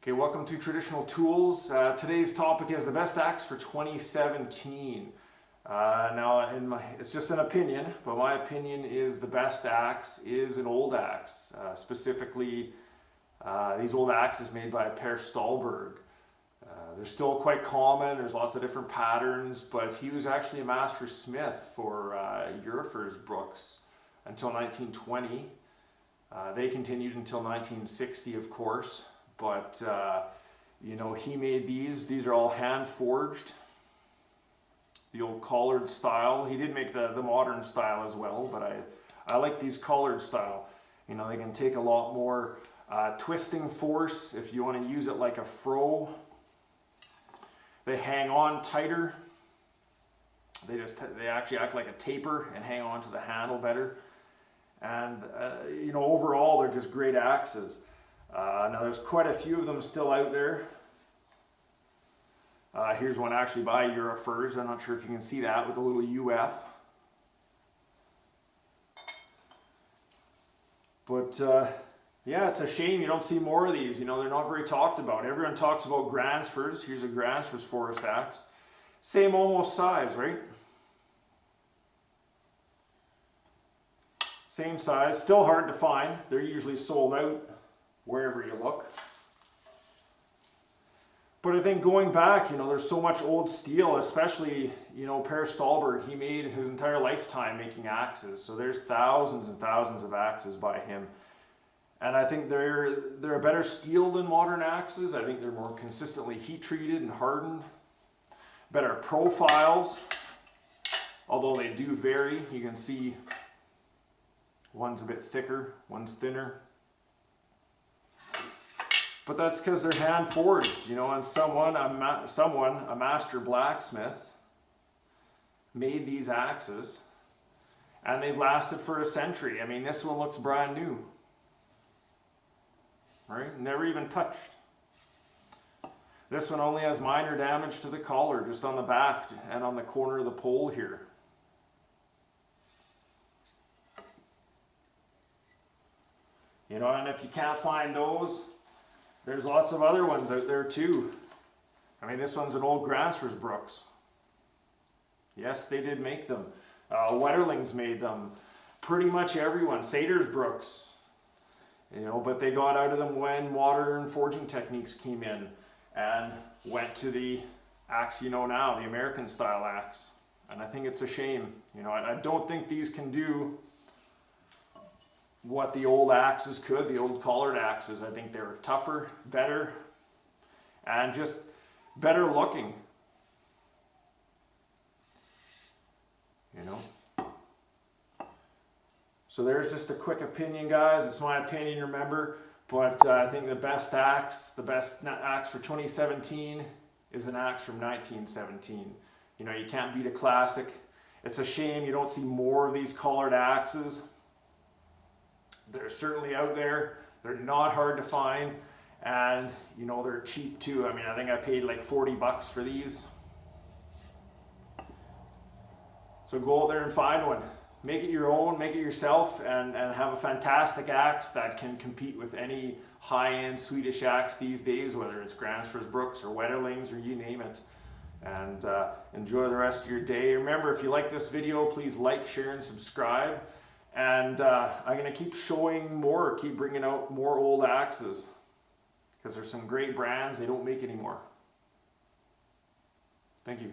Okay, welcome to Traditional Tools. Uh, today's topic is the best axe for 2017. Uh, now, my, it's just an opinion, but my opinion is the best axe is an old axe. Uh, specifically, uh, these old axes made by Per Stålberg. Uh, they're still quite common, there's lots of different patterns, but he was actually a master smith for uh, Brooks until 1920. Uh, they continued until 1960, of course but uh, you know he made these. These are all hand forged the old collared style. He did make the the modern style as well but I I like these collared style. You know they can take a lot more uh, twisting force if you want to use it like a froe they hang on tighter. They just they actually act like a taper and hang on to the handle better. And uh, you know overall they're just great axes uh, now there's quite a few of them still out there. Uh, here's one actually by Eurofurs. I'm not sure if you can see that with a little UF. But uh, yeah, it's a shame you don't see more of these. You know, they're not very talked about. Everyone talks about Gransfors. Here's a Gransfors forest axe. Same almost size, right? Same size, still hard to find. They're usually sold out wherever you look. But I think going back, you know, there's so much old steel, especially, you know, Per Stålberg, he made his entire lifetime making axes. So there's thousands and thousands of axes by him. And I think they're, they're a better steel than modern axes. I think they're more consistently heat treated and hardened. Better profiles, although they do vary. You can see one's a bit thicker, one's thinner. But that's because they're hand forged, you know, and someone, a someone, a master blacksmith, made these axes and they've lasted for a century. I mean, this one looks brand new, right? Never even touched. This one only has minor damage to the collar, just on the back and on the corner of the pole here. You know, and if you can't find those, there's lots of other ones out there too. I mean, this one's an old Gransfors Bruks. Yes, they did make them. Uh, Wetterlings made them. Pretty much everyone. Satyrsbruks. You know, but they got out of them when modern forging techniques came in and went to the axe you know now, the American style axe. And I think it's a shame. You know, I, I don't think these can do what the old axes could, the old collared axes. I think they were tougher, better, and just better looking. You know? So there's just a quick opinion, guys. It's my opinion, remember. But uh, I think the best axe, the best axe for 2017 is an axe from 1917. You know, you can't beat a classic. It's a shame you don't see more of these collared axes. They're certainly out there. They're not hard to find. And, you know, they're cheap too. I mean, I think I paid like 40 bucks for these. So go out there and find one. Make it your own, make it yourself, and, and have a fantastic axe that can compete with any high-end Swedish axe these days, whether it's Gransfors Bruks or Wetterlings or you name it. And uh, enjoy the rest of your day. Remember, if you like this video, please like, share, and subscribe. And uh, I'm going to keep showing more, keep bringing out more old axes because there's some great brands they don't make anymore. Thank you.